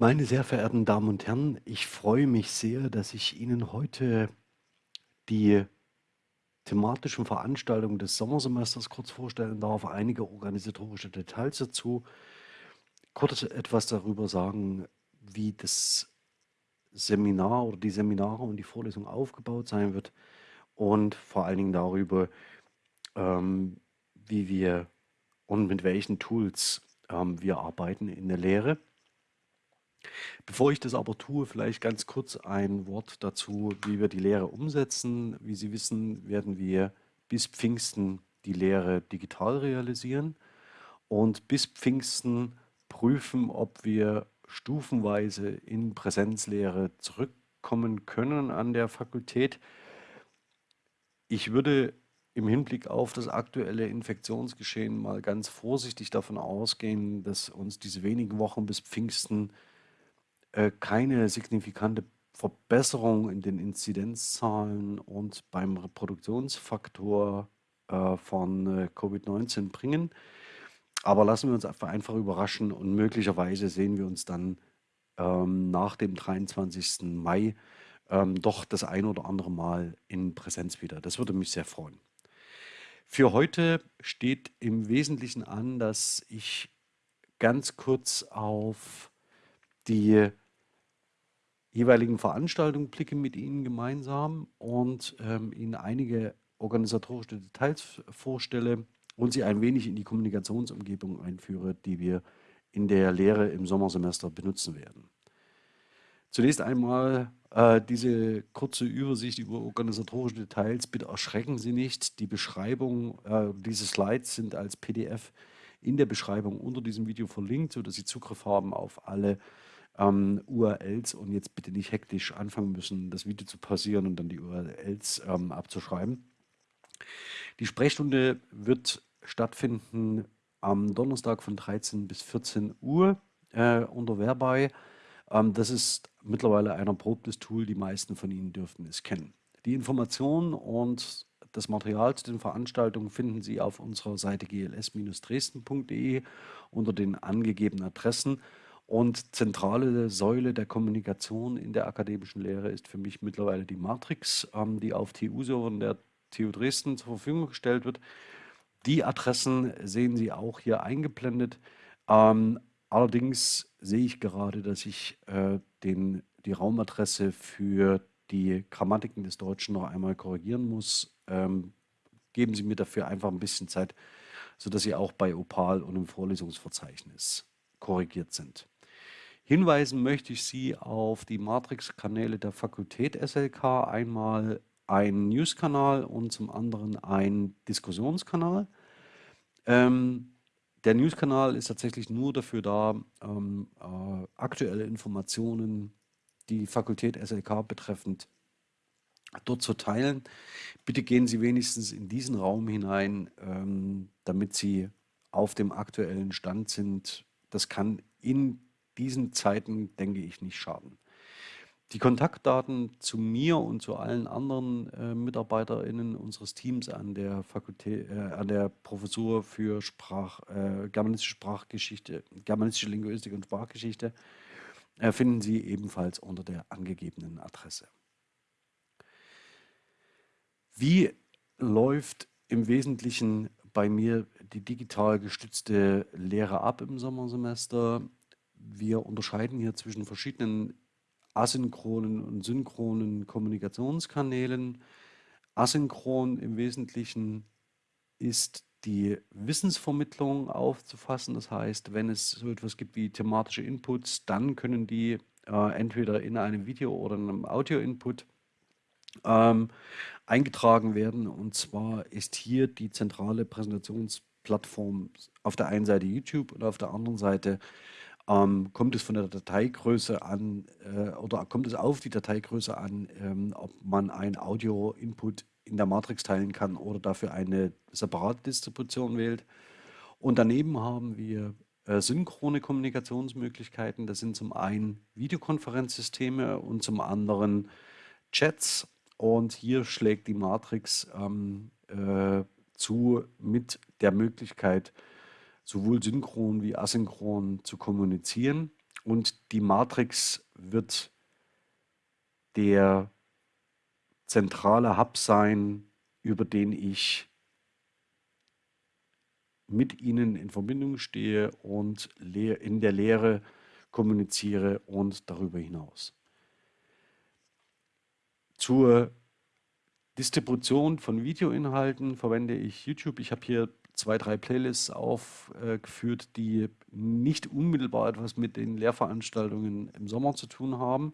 Meine sehr verehrten Damen und Herren, ich freue mich sehr, dass ich Ihnen heute die thematischen Veranstaltungen des Sommersemesters kurz vorstellen darf, einige organisatorische Details dazu, kurz etwas darüber sagen, wie das Seminar oder die Seminare und die Vorlesung aufgebaut sein wird und vor allen Dingen darüber, ähm, wie wir und mit welchen Tools ähm, wir arbeiten in der Lehre. Bevor ich das aber tue, vielleicht ganz kurz ein Wort dazu, wie wir die Lehre umsetzen. Wie Sie wissen, werden wir bis Pfingsten die Lehre digital realisieren und bis Pfingsten prüfen, ob wir stufenweise in Präsenzlehre zurückkommen können an der Fakultät. Ich würde im Hinblick auf das aktuelle Infektionsgeschehen mal ganz vorsichtig davon ausgehen, dass uns diese wenigen Wochen bis Pfingsten äh, keine signifikante Verbesserung in den Inzidenzzahlen und beim Reproduktionsfaktor äh, von äh, Covid-19 bringen. Aber lassen wir uns einfach überraschen und möglicherweise sehen wir uns dann ähm, nach dem 23. Mai ähm, doch das ein oder andere Mal in Präsenz wieder. Das würde mich sehr freuen. Für heute steht im Wesentlichen an, dass ich ganz kurz auf die jeweiligen Veranstaltungen blicke mit Ihnen gemeinsam und ähm, Ihnen einige organisatorische Details vorstelle und Sie ein wenig in die Kommunikationsumgebung einführe, die wir in der Lehre im Sommersemester benutzen werden. Zunächst einmal äh, diese kurze Übersicht über organisatorische Details. Bitte erschrecken Sie nicht. Die Beschreibung, äh, diese Slides sind als PDF in der Beschreibung unter diesem Video verlinkt, sodass Sie Zugriff haben auf alle ähm, URLs und jetzt bitte nicht hektisch anfangen müssen, das Video zu pausieren und dann die URLs ähm, abzuschreiben. Die Sprechstunde wird stattfinden am Donnerstag von 13 bis 14 Uhr äh, unter Verbei. Ähm, das ist mittlerweile ein erprobtes Tool, die meisten von Ihnen dürften es kennen. Die Informationen und das Material zu den Veranstaltungen finden Sie auf unserer Seite gls-dresden.de unter den angegebenen Adressen. Und zentrale Säule der Kommunikation in der akademischen Lehre ist für mich mittlerweile die Matrix, ähm, die auf TU-Servern der TU Dresden zur Verfügung gestellt wird. Die Adressen sehen Sie auch hier eingeblendet. Ähm, allerdings sehe ich gerade, dass ich äh, den, die Raumadresse für die Grammatiken des Deutschen noch einmal korrigieren muss. Ähm, geben Sie mir dafür einfach ein bisschen Zeit, sodass Sie auch bei Opal und im Vorlesungsverzeichnis korrigiert sind. Hinweisen möchte ich Sie auf die Matrix-Kanäle der Fakultät SLK. Einmal ein News-Kanal und zum anderen ein Diskussionskanal. Ähm, der News-Kanal ist tatsächlich nur dafür da, ähm, äh, aktuelle Informationen, die Fakultät SLK betreffend, dort zu teilen. Bitte gehen Sie wenigstens in diesen Raum hinein, ähm, damit Sie auf dem aktuellen Stand sind. Das kann in diesen Zeiten, denke ich, nicht schaden. Die Kontaktdaten zu mir und zu allen anderen äh, MitarbeiterInnen unseres Teams an der Fakultät, äh, an der Professur für Sprach, äh, germanistische Sprachgeschichte, germanistische Linguistik und Sprachgeschichte äh, finden Sie ebenfalls unter der angegebenen Adresse. Wie läuft im Wesentlichen bei mir die digital gestützte Lehre ab im Sommersemester? Wir unterscheiden hier zwischen verschiedenen asynchronen und synchronen Kommunikationskanälen. Asynchron im Wesentlichen ist die Wissensvermittlung aufzufassen. Das heißt, wenn es so etwas gibt wie thematische Inputs, dann können die äh, entweder in einem Video oder in einem Audio-Input ähm, eingetragen werden. Und zwar ist hier die zentrale Präsentationsplattform auf der einen Seite YouTube und auf der anderen Seite ähm, kommt es von der Dateigröße an äh, oder kommt es auf die Dateigröße an, ähm, ob man ein Audio-Input in der Matrix teilen kann oder dafür eine separate Distribution wählt. Und daneben haben wir äh, synchrone Kommunikationsmöglichkeiten. Das sind zum einen Videokonferenzsysteme und zum anderen Chats. Und hier schlägt die Matrix ähm, äh, zu mit der Möglichkeit, sowohl synchron wie asynchron zu kommunizieren. und die Matrix wird der zentrale Hub sein, über den ich mit Ihnen in Verbindung stehe und in der Lehre kommuniziere und darüber hinaus. Zur Distribution von Videoinhalten verwende ich YouTube. Ich habe hier zwei, drei Playlists aufgeführt, die nicht unmittelbar etwas mit den Lehrveranstaltungen im Sommer zu tun haben.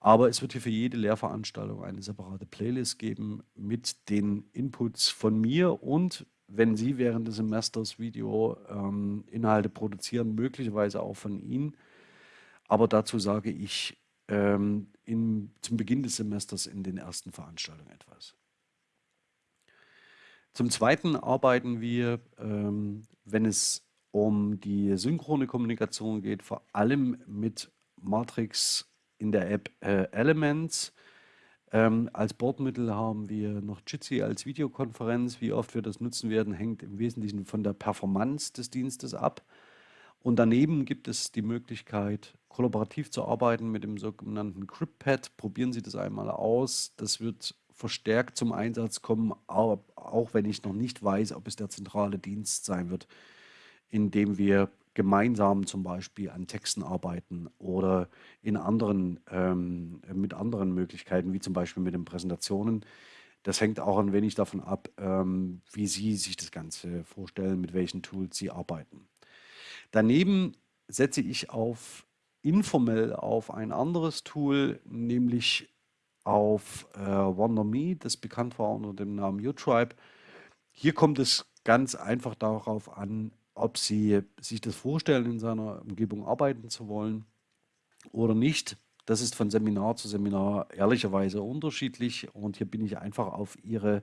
Aber es wird hier für jede Lehrveranstaltung eine separate Playlist geben mit den Inputs von mir und wenn Sie während des Semesters Videoinhalte ähm, produzieren, möglicherweise auch von Ihnen. Aber dazu sage ich ähm, in, zum Beginn des Semesters in den ersten Veranstaltungen etwas. Zum Zweiten arbeiten wir, ähm, wenn es um die synchrone Kommunikation geht, vor allem mit Matrix in der App äh, Elements. Ähm, als Bordmittel haben wir noch Jitsi als Videokonferenz. Wie oft wir das nutzen werden, hängt im Wesentlichen von der Performance des Dienstes ab. Und daneben gibt es die Möglichkeit, kollaborativ zu arbeiten mit dem sogenannten CryptPad. Probieren Sie das einmal aus. Das wird verstärkt zum Einsatz kommen, auch wenn ich noch nicht weiß, ob es der zentrale Dienst sein wird, in dem wir gemeinsam zum Beispiel an Texten arbeiten oder in anderen, ähm, mit anderen Möglichkeiten, wie zum Beispiel mit den Präsentationen. Das hängt auch ein wenig davon ab, ähm, wie Sie sich das Ganze vorstellen, mit welchen Tools Sie arbeiten. Daneben setze ich auf informell auf ein anderes Tool, nämlich auf äh, WonderMe, das bekannt war unter dem Namen UTribe. Hier kommt es ganz einfach darauf an, ob Sie sich das vorstellen, in seiner Umgebung arbeiten zu wollen oder nicht. Das ist von Seminar zu Seminar ehrlicherweise unterschiedlich und hier bin ich einfach auf Ihre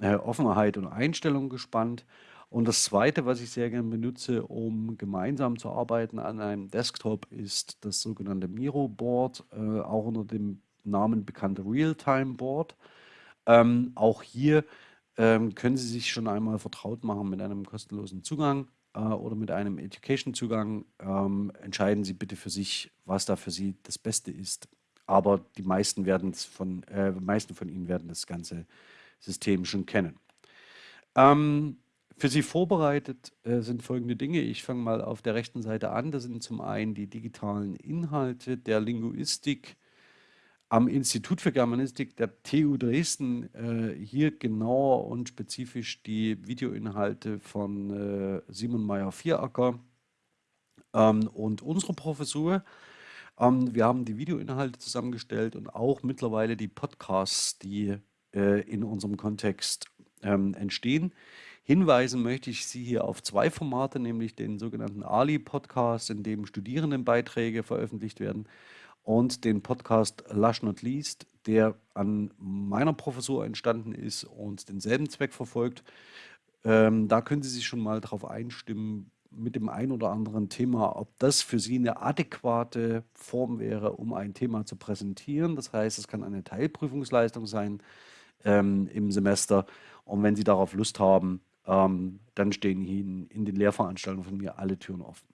äh, Offenheit und Einstellung gespannt. Und das Zweite, was ich sehr gerne benutze, um gemeinsam zu arbeiten an einem Desktop, ist das sogenannte Miro Board, äh, auch unter dem Namen bekannte Realtime Board. Ähm, auch hier ähm, können Sie sich schon einmal vertraut machen mit einem kostenlosen Zugang äh, oder mit einem Education-Zugang. Ähm, entscheiden Sie bitte für sich, was da für Sie das Beste ist. Aber die meisten, von, äh, meisten von Ihnen werden das ganze System schon kennen. Ähm, für Sie vorbereitet äh, sind folgende Dinge. Ich fange mal auf der rechten Seite an. Das sind zum einen die digitalen Inhalte der Linguistik am Institut für Germanistik der TU Dresden. Äh, hier genauer und spezifisch die Videoinhalte von äh, Simon Meyer-Vieracker ähm, und unsere Professur. Ähm, wir haben die Videoinhalte zusammengestellt und auch mittlerweile die Podcasts, die äh, in unserem Kontext ähm, entstehen. Hinweisen möchte ich Sie hier auf zwei Formate, nämlich den sogenannten Ali-Podcast, in dem Studierendenbeiträge veröffentlicht werden, und den Podcast Lush Not Least, der an meiner Professur entstanden ist und denselben Zweck verfolgt. Ähm, da können Sie sich schon mal darauf einstimmen, mit dem ein oder anderen Thema, ob das für Sie eine adäquate Form wäre, um ein Thema zu präsentieren. Das heißt, es kann eine Teilprüfungsleistung sein ähm, im Semester. Und wenn Sie darauf Lust haben, ähm, dann stehen Ihnen in den Lehrveranstaltungen von mir alle Türen offen.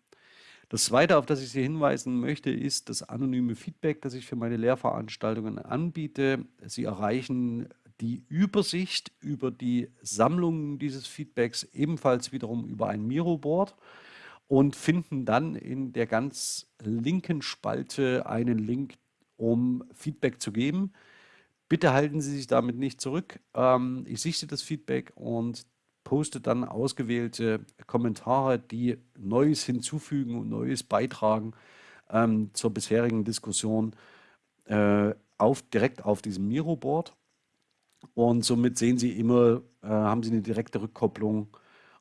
Das Zweite, auf das ich Sie hinweisen möchte, ist das anonyme Feedback, das ich für meine Lehrveranstaltungen anbiete. Sie erreichen die Übersicht über die Sammlung dieses Feedbacks ebenfalls wiederum über ein Miro-Board und finden dann in der ganz linken Spalte einen Link, um Feedback zu geben. Bitte halten Sie sich damit nicht zurück. Ähm, ich sichte das Feedback und poste dann ausgewählte Kommentare, die Neues hinzufügen und Neues beitragen ähm, zur bisherigen Diskussion äh, auf, direkt auf diesem Miro-Board. Und somit sehen Sie immer, äh, haben Sie eine direkte Rückkopplung,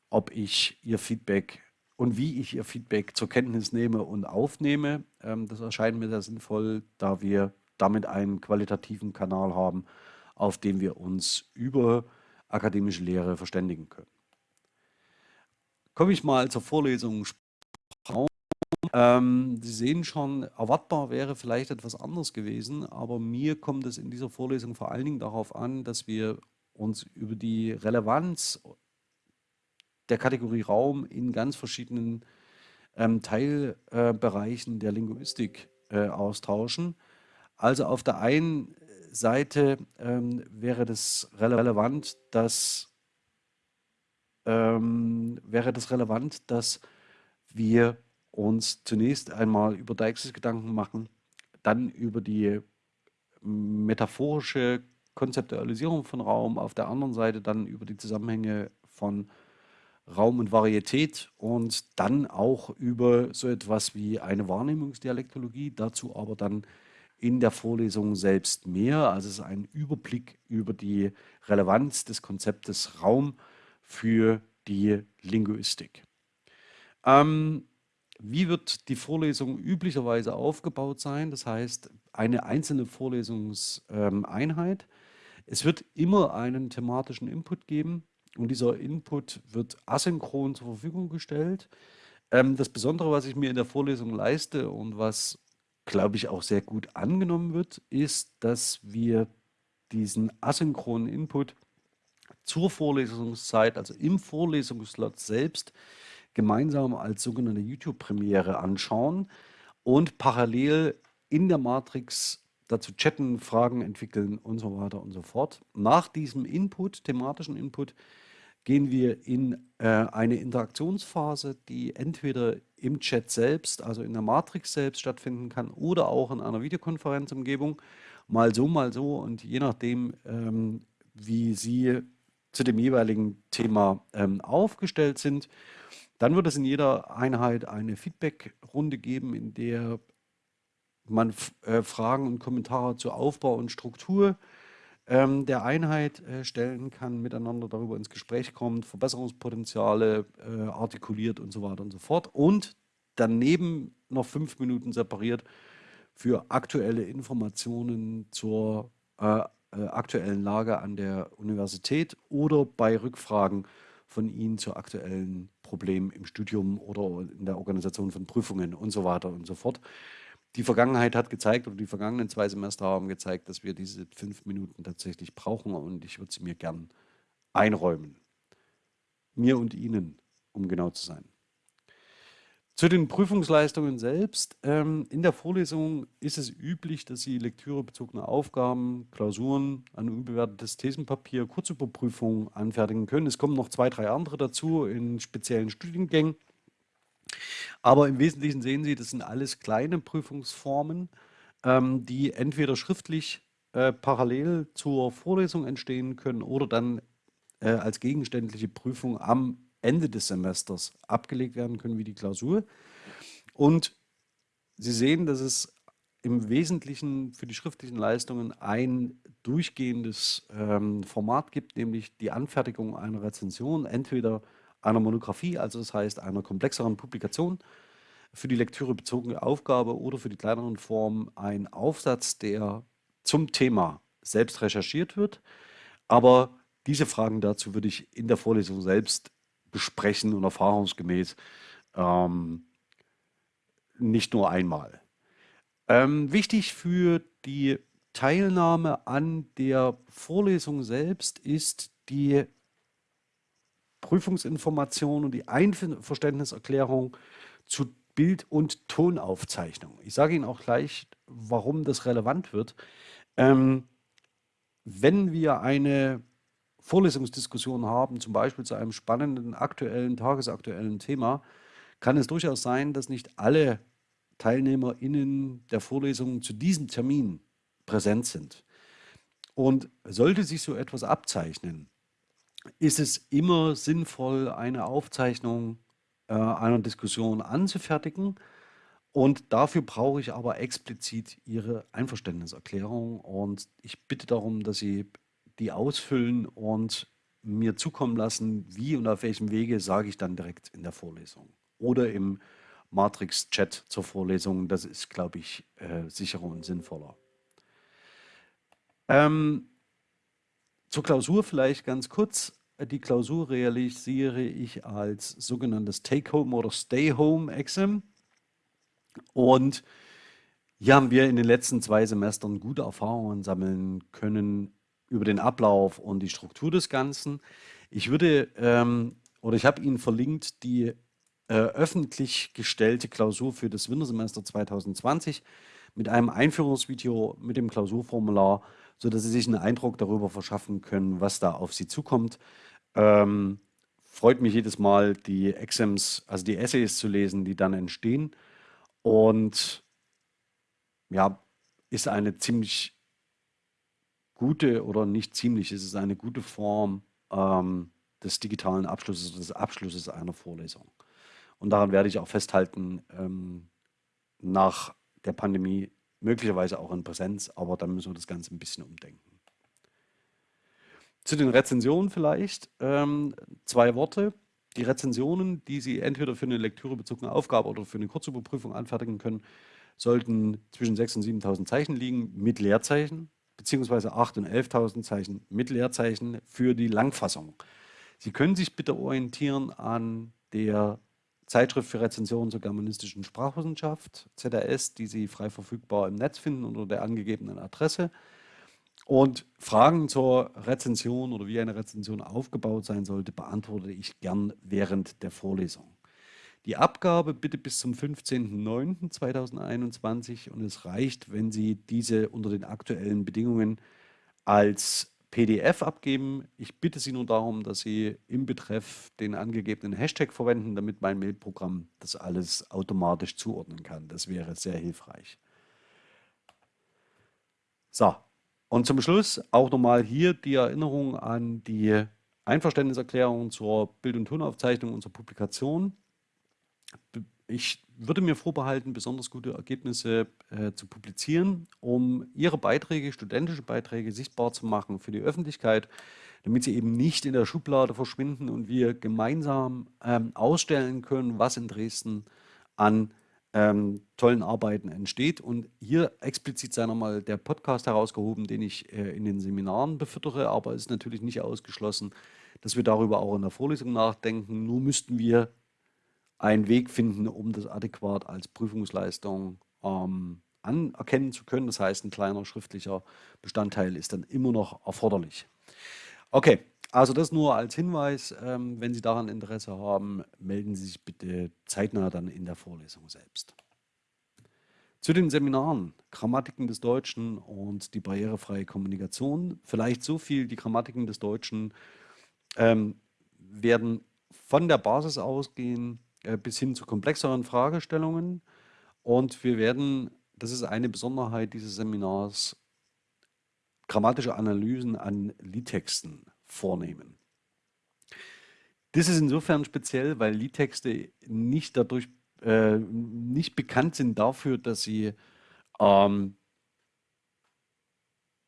ob ich Ihr Feedback und wie ich Ihr Feedback zur Kenntnis nehme und aufnehme. Ähm, das erscheint mir sehr sinnvoll, da wir damit einen qualitativen Kanal haben, auf dem wir uns über akademische Lehre verständigen können. Komme ich mal zur Vorlesung ähm, Sie sehen schon, erwartbar wäre vielleicht etwas anderes gewesen, aber mir kommt es in dieser Vorlesung vor allen Dingen darauf an, dass wir uns über die Relevanz der Kategorie Raum in ganz verschiedenen ähm, Teilbereichen der Linguistik äh, austauschen. Also auf der einen Seite ähm, wäre das relevant, dass ähm, wäre das relevant, dass wir uns zunächst einmal über Deixis Gedanken machen, dann über die metaphorische Konzeptualisierung von Raum, auf der anderen Seite dann über die Zusammenhänge von Raum und Varietät und dann auch über so etwas wie eine Wahrnehmungsdialektologie, dazu aber dann in der Vorlesung selbst mehr. Also es ist ein Überblick über die Relevanz des Konzeptes Raum für die Linguistik. Ähm, wie wird die Vorlesung üblicherweise aufgebaut sein? Das heißt, eine einzelne Vorlesungseinheit. Es wird immer einen thematischen Input geben und dieser Input wird asynchron zur Verfügung gestellt. Ähm, das Besondere, was ich mir in der Vorlesung leiste und was, glaube ich, auch sehr gut angenommen wird, ist, dass wir diesen asynchronen Input zur Vorlesungszeit, also im Vorlesungsslot selbst, gemeinsam als sogenannte YouTube-Premiere anschauen und parallel in der Matrix dazu chatten, Fragen entwickeln und so weiter und so fort. Nach diesem Input, thematischen Input, gehen wir in äh, eine Interaktionsphase, die entweder im Chat selbst, also in der Matrix selbst stattfinden kann oder auch in einer Videokonferenzumgebung, mal so, mal so. Und je nachdem, ähm, wie Sie zu dem jeweiligen Thema ähm, aufgestellt sind, dann wird es in jeder Einheit eine Feedback-Runde geben, in der man äh, Fragen und Kommentare zu Aufbau und Struktur ähm, der Einheit äh, stellen kann, miteinander darüber ins Gespräch kommt, Verbesserungspotenziale äh, artikuliert und so weiter und so fort. Und daneben noch fünf Minuten separiert für aktuelle Informationen zur äh, äh, aktuellen Lage an der Universität oder bei Rückfragen von Ihnen zu aktuellen Problemen im Studium oder in der Organisation von Prüfungen und so weiter und so fort. Die Vergangenheit hat gezeigt, oder die vergangenen zwei Semester haben gezeigt, dass wir diese fünf Minuten tatsächlich brauchen und ich würde sie mir gern einräumen. Mir und Ihnen, um genau zu sein. Zu den Prüfungsleistungen selbst. Ähm, in der Vorlesung ist es üblich, dass Sie lektürebezogene Aufgaben, Klausuren, ein unbewertetes Thesenpapier, Kurzüberprüfungen anfertigen können. Es kommen noch zwei, drei andere dazu in speziellen Studiengängen. Aber im Wesentlichen sehen Sie, das sind alles kleine Prüfungsformen, ähm, die entweder schriftlich äh, parallel zur Vorlesung entstehen können oder dann äh, als gegenständliche Prüfung am Ende des Semesters abgelegt werden können wie die Klausur. Und Sie sehen, dass es im Wesentlichen für die schriftlichen Leistungen ein durchgehendes ähm, Format gibt, nämlich die Anfertigung einer Rezension, entweder einer Monographie, also das heißt einer komplexeren Publikation, für die Lektüre bezogene Aufgabe oder für die kleineren Formen ein Aufsatz, der zum Thema selbst recherchiert wird. Aber diese Fragen dazu würde ich in der Vorlesung selbst besprechen und erfahrungsgemäß ähm, nicht nur einmal. Ähm, wichtig für die Teilnahme an der Vorlesung selbst ist die Prüfungsinformation und die Einverständniserklärung zu Bild- und Tonaufzeichnung. Ich sage Ihnen auch gleich, warum das relevant wird. Ähm, wenn wir eine Vorlesungsdiskussionen haben, zum Beispiel zu einem spannenden, aktuellen, tagesaktuellen Thema, kann es durchaus sein, dass nicht alle TeilnehmerInnen der Vorlesungen zu diesem Termin präsent sind. Und sollte sich so etwas abzeichnen, ist es immer sinnvoll, eine Aufzeichnung äh, einer Diskussion anzufertigen. Und dafür brauche ich aber explizit Ihre Einverständniserklärung. Und ich bitte darum, dass Sie die ausfüllen und mir zukommen lassen, wie und auf welchem Wege, sage ich dann direkt in der Vorlesung. Oder im Matrix-Chat zur Vorlesung. Das ist, glaube ich, äh, sicherer und sinnvoller. Ähm, zur Klausur vielleicht ganz kurz. Die Klausur realisiere ich als sogenanntes Take-Home oder Stay-Home-Exam. Und hier haben wir in den letzten zwei Semestern gute Erfahrungen sammeln können über den Ablauf und die Struktur des Ganzen. Ich würde, ähm, oder ich habe Ihnen verlinkt, die äh, öffentlich gestellte Klausur für das Wintersemester 2020 mit einem Einführungsvideo mit dem Klausurformular, sodass Sie sich einen Eindruck darüber verschaffen können, was da auf Sie zukommt. Ähm, freut mich jedes Mal, die Exams, also die Essays zu lesen, die dann entstehen. Und ja, ist eine ziemlich gute oder nicht ziemlich, es ist eine gute Form ähm, des digitalen Abschlusses, des Abschlusses einer Vorlesung. Und daran werde ich auch festhalten, ähm, nach der Pandemie, möglicherweise auch in Präsenz, aber dann müssen wir das Ganze ein bisschen umdenken. Zu den Rezensionen vielleicht ähm, zwei Worte. Die Rezensionen, die Sie entweder für eine lektürebezogene Aufgabe oder für eine Kurzüberprüfung anfertigen können, sollten zwischen 6.000 und 7.000 Zeichen liegen mit Leerzeichen, beziehungsweise 8.000 und 11.000 Zeichen mit Leerzeichen für die Langfassung. Sie können sich bitte orientieren an der Zeitschrift für Rezensionen zur germanistischen Sprachwissenschaft, ZRS, die Sie frei verfügbar im Netz finden unter der angegebenen Adresse. Und Fragen zur Rezension oder wie eine Rezension aufgebaut sein sollte, beantworte ich gern während der Vorlesung. Die Abgabe bitte bis zum 15.09.2021 und es reicht, wenn Sie diese unter den aktuellen Bedingungen als PDF abgeben. Ich bitte Sie nur darum, dass Sie im Betreff den angegebenen Hashtag verwenden, damit mein Mailprogramm das alles automatisch zuordnen kann. Das wäre sehr hilfreich. So, und zum Schluss auch nochmal hier die Erinnerung an die Einverständniserklärung zur Bild- und Tonaufzeichnung unserer Publikation ich würde mir vorbehalten, besonders gute Ergebnisse äh, zu publizieren, um Ihre Beiträge, studentische Beiträge sichtbar zu machen für die Öffentlichkeit, damit sie eben nicht in der Schublade verschwinden und wir gemeinsam ähm, ausstellen können, was in Dresden an ähm, tollen Arbeiten entsteht. Und hier explizit sei nochmal der Podcast herausgehoben, den ich äh, in den Seminaren befüttere, aber es ist natürlich nicht ausgeschlossen, dass wir darüber auch in der Vorlesung nachdenken. Nur müssten wir einen Weg finden, um das adäquat als Prüfungsleistung ähm, anerkennen zu können. Das heißt, ein kleiner schriftlicher Bestandteil ist dann immer noch erforderlich. Okay, also das nur als Hinweis. Ähm, wenn Sie daran Interesse haben, melden Sie sich bitte zeitnah dann in der Vorlesung selbst. Zu den Seminaren, Grammatiken des Deutschen und die barrierefreie Kommunikation. Vielleicht so viel, die Grammatiken des Deutschen ähm, werden von der Basis ausgehen, bis hin zu komplexeren Fragestellungen. Und wir werden, das ist eine Besonderheit dieses Seminars, grammatische Analysen an Liedtexten vornehmen. Das ist insofern speziell, weil Liedtexte nicht dadurch äh, nicht bekannt sind dafür, dass sie ähm,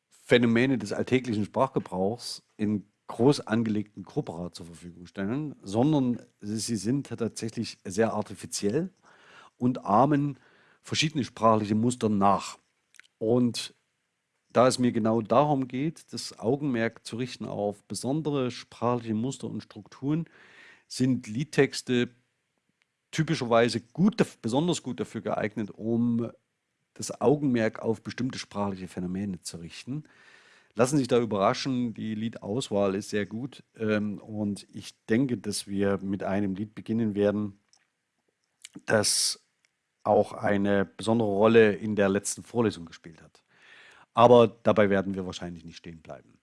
Phänomene des alltäglichen Sprachgebrauchs in groß angelegten Corpora zur Verfügung stellen, sondern sie sind tatsächlich sehr artifiziell und ahmen verschiedene sprachliche Muster nach. Und da es mir genau darum geht, das Augenmerk zu richten auf besondere sprachliche Muster und Strukturen, sind Liedtexte typischerweise gut, besonders gut dafür geeignet, um das Augenmerk auf bestimmte sprachliche Phänomene zu richten lassen sich da überraschen. Die Liedauswahl ist sehr gut ähm, und ich denke, dass wir mit einem Lied beginnen werden, das auch eine besondere Rolle in der letzten Vorlesung gespielt hat. Aber dabei werden wir wahrscheinlich nicht stehen bleiben.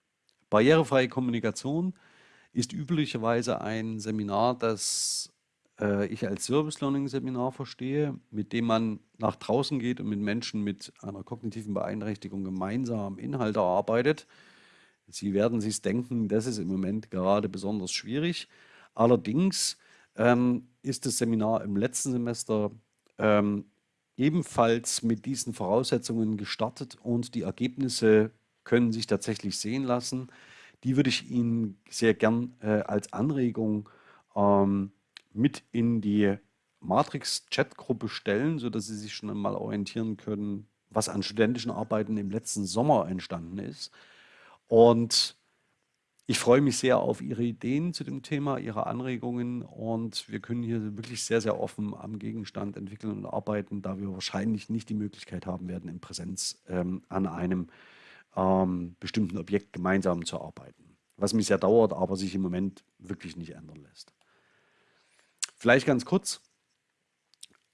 Barrierefreie Kommunikation ist üblicherweise ein Seminar, das äh, ich als Service Learning Seminar verstehe, mit dem man nach draußen geht und mit Menschen mit einer kognitiven Beeinträchtigung gemeinsam Inhalte erarbeitet. Sie werden sich denken, das ist im Moment gerade besonders schwierig. Allerdings ähm, ist das Seminar im letzten Semester ähm, ebenfalls mit diesen Voraussetzungen gestartet und die Ergebnisse können sich tatsächlich sehen lassen. Die würde ich Ihnen sehr gern äh, als Anregung ähm, mit in die Matrix-Chat-Gruppe stellen, sodass Sie sich schon einmal orientieren können, was an studentischen Arbeiten im letzten Sommer entstanden ist. Und ich freue mich sehr auf Ihre Ideen zu dem Thema, Ihre Anregungen und wir können hier wirklich sehr, sehr offen am Gegenstand entwickeln und arbeiten, da wir wahrscheinlich nicht die Möglichkeit haben werden, in Präsenz ähm, an einem ähm, bestimmten Objekt gemeinsam zu arbeiten. Was mich sehr dauert, aber sich im Moment wirklich nicht ändern lässt. Vielleicht ganz kurz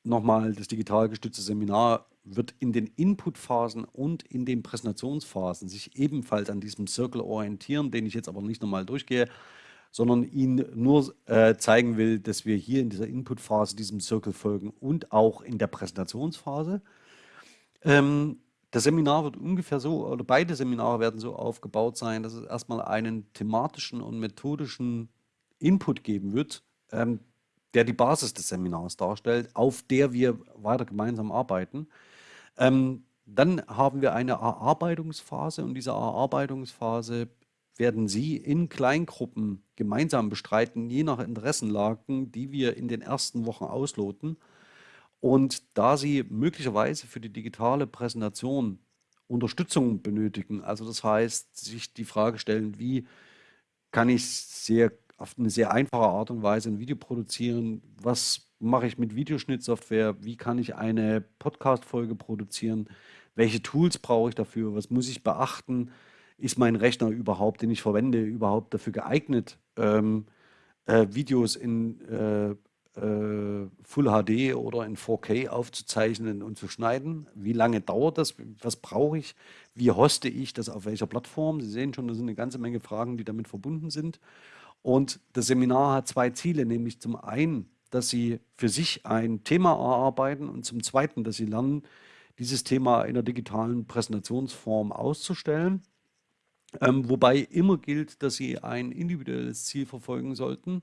nochmal, das digital gestützte Seminar wird in den Inputphasen und in den Präsentationsphasen sich ebenfalls an diesem Circle orientieren, den ich jetzt aber nicht nochmal durchgehe, sondern Ihnen nur äh, zeigen will, dass wir hier in dieser Inputphase diesem Circle folgen und auch in der Präsentationsphase. Ähm, das Seminar wird ungefähr so, oder beide Seminare werden so aufgebaut sein, dass es erstmal einen thematischen und methodischen Input geben wird, ähm, der die Basis des Seminars darstellt, auf der wir weiter gemeinsam arbeiten. Ähm, dann haben wir eine Erarbeitungsphase und diese Erarbeitungsphase werden Sie in Kleingruppen gemeinsam bestreiten, je nach Interessenlagen, die wir in den ersten Wochen ausloten. Und da Sie möglicherweise für die digitale Präsentation Unterstützung benötigen, also das heißt, sich die Frage stellen, wie kann ich sehr auf eine sehr einfache Art und Weise ein Video produzieren. Was mache ich mit Videoschnittsoftware? Wie kann ich eine Podcast-Folge produzieren? Welche Tools brauche ich dafür? Was muss ich beachten? Ist mein Rechner überhaupt, den ich verwende, überhaupt dafür geeignet, ähm, äh, Videos in äh, äh, Full HD oder in 4K aufzuzeichnen und zu schneiden? Wie lange dauert das? Was brauche ich? Wie hoste ich das auf welcher Plattform? Sie sehen schon, das sind eine ganze Menge Fragen, die damit verbunden sind. Und das Seminar hat zwei Ziele, nämlich zum einen, dass Sie für sich ein Thema erarbeiten und zum zweiten, dass Sie lernen, dieses Thema in der digitalen Präsentationsform auszustellen. Ähm, wobei immer gilt, dass Sie ein individuelles Ziel verfolgen sollten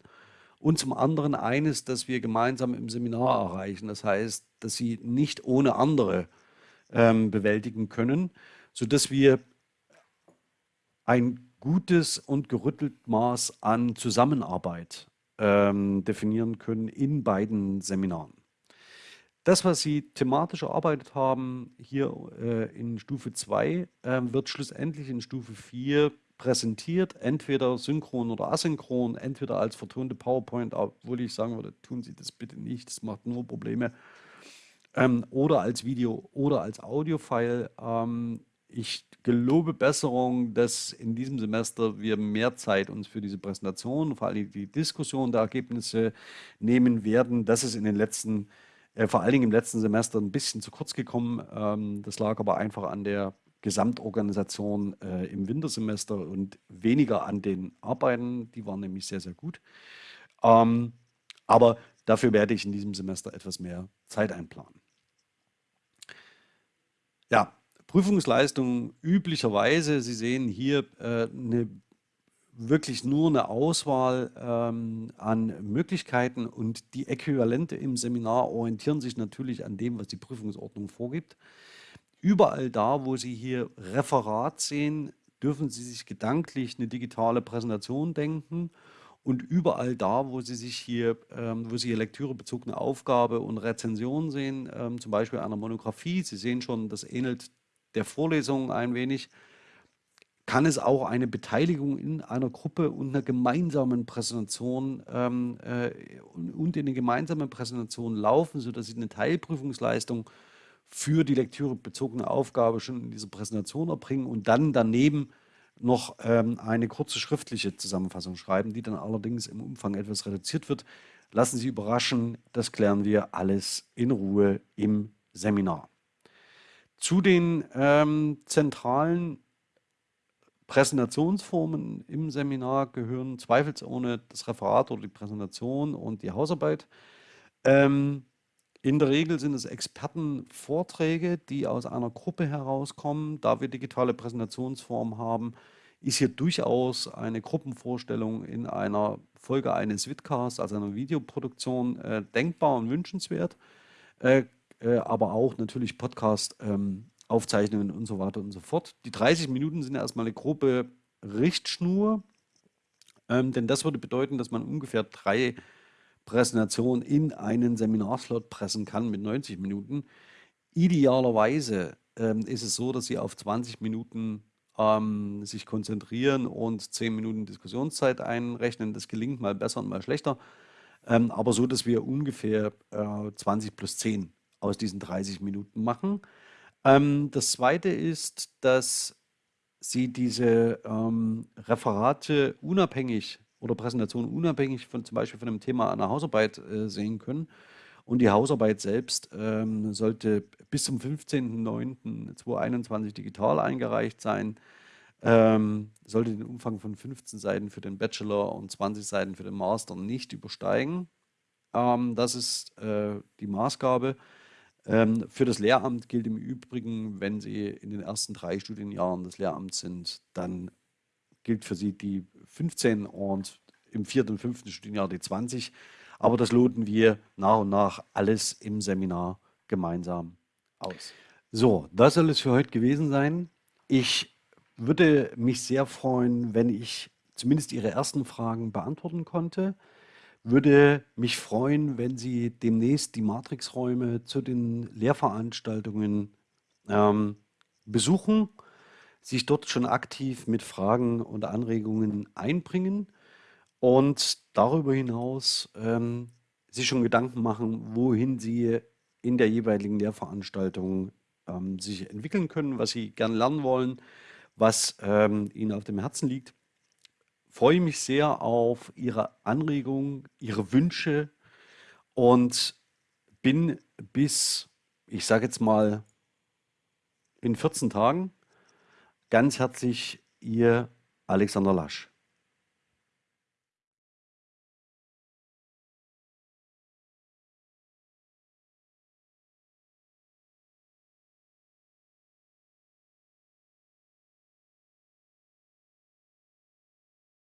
und zum anderen eines, das wir gemeinsam im Seminar erreichen. Das heißt, dass Sie nicht ohne andere ähm, bewältigen können, sodass wir ein gutes und gerüttelt Maß an Zusammenarbeit ähm, definieren können in beiden Seminaren. Das, was Sie thematisch erarbeitet haben, hier äh, in Stufe 2, äh, wird schlussendlich in Stufe 4 präsentiert, entweder synchron oder asynchron, entweder als vertonte PowerPoint, obwohl ich sagen würde, tun Sie das bitte nicht, das macht nur Probleme, ähm, oder als Video oder als Audio-File. Ähm, ich gelobe Besserung, dass in diesem Semester wir mehr Zeit uns für diese Präsentation, vor allem die Diskussion der Ergebnisse nehmen werden. Das ist in den letzten, äh, vor allen Dingen im letzten Semester ein bisschen zu kurz gekommen. Ähm, das lag aber einfach an der Gesamtorganisation äh, im Wintersemester und weniger an den Arbeiten. Die waren nämlich sehr, sehr gut. Ähm, aber dafür werde ich in diesem Semester etwas mehr Zeit einplanen. Ja, Prüfungsleistung üblicherweise, Sie sehen hier äh, eine, wirklich nur eine Auswahl ähm, an Möglichkeiten und die Äquivalente im Seminar orientieren sich natürlich an dem, was die Prüfungsordnung vorgibt. Überall da, wo Sie hier Referat sehen, dürfen Sie sich gedanklich eine digitale Präsentation denken und überall da, wo Sie sich hier, ähm, wo Sie hier lektürebezogene Aufgabe und Rezension sehen, ähm, zum Beispiel einer Monographie, Sie sehen schon, das ähnelt der Vorlesung ein wenig, kann es auch eine Beteiligung in einer Gruppe und einer gemeinsamen Präsentation ähm, äh, und in eine gemeinsame Präsentation laufen, sodass Sie eine Teilprüfungsleistung für die lektürebezogene Aufgabe schon in dieser Präsentation erbringen und dann daneben noch ähm, eine kurze schriftliche Zusammenfassung schreiben, die dann allerdings im Umfang etwas reduziert wird. Lassen Sie überraschen, das klären wir alles in Ruhe im Seminar. Zu den ähm, zentralen Präsentationsformen im Seminar gehören zweifelsohne das Referat oder die Präsentation und die Hausarbeit. Ähm, in der Regel sind es Expertenvorträge, die aus einer Gruppe herauskommen. Da wir digitale Präsentationsform haben, ist hier durchaus eine Gruppenvorstellung in einer Folge eines Vidcasts, also einer Videoproduktion, äh, denkbar und wünschenswert. Äh, äh, aber auch natürlich Podcast-Aufzeichnungen ähm, und so weiter und so fort. Die 30 Minuten sind erstmal eine grobe Richtschnur, ähm, denn das würde bedeuten, dass man ungefähr drei Präsentationen in einen Seminarslot pressen kann mit 90 Minuten. Idealerweise ähm, ist es so, dass Sie auf 20 Minuten ähm, sich konzentrieren und 10 Minuten Diskussionszeit einrechnen. Das gelingt mal besser und mal schlechter, ähm, aber so, dass wir ungefähr äh, 20 plus 10 aus diesen 30 Minuten machen. Ähm, das Zweite ist, dass Sie diese ähm, Referate unabhängig oder Präsentation unabhängig von zum Beispiel von dem Thema einer Hausarbeit äh, sehen können. Und die Hausarbeit selbst ähm, sollte bis zum 15.09.2021 digital eingereicht sein. Ähm, sollte den Umfang von 15 Seiten für den Bachelor und 20 Seiten für den Master nicht übersteigen. Ähm, das ist äh, die Maßgabe. Ähm, für das Lehramt gilt im Übrigen, wenn Sie in den ersten drei Studienjahren des Lehramts sind, dann gilt für Sie die 15 und im vierten und fünften Studienjahr die 20. Aber das loten wir nach und nach alles im Seminar gemeinsam aus. So, das soll es für heute gewesen sein. Ich würde mich sehr freuen, wenn ich zumindest Ihre ersten Fragen beantworten konnte. Würde mich freuen, wenn Sie demnächst die Matrixräume zu den Lehrveranstaltungen ähm, besuchen, sich dort schon aktiv mit Fragen und Anregungen einbringen und darüber hinaus ähm, sich schon Gedanken machen, wohin Sie in der jeweiligen Lehrveranstaltung ähm, sich entwickeln können, was Sie gerne lernen wollen, was ähm, Ihnen auf dem Herzen liegt freue mich sehr auf Ihre Anregungen, Ihre Wünsche und bin bis, ich sage jetzt mal, in 14 Tagen ganz herzlich Ihr Alexander Lasch.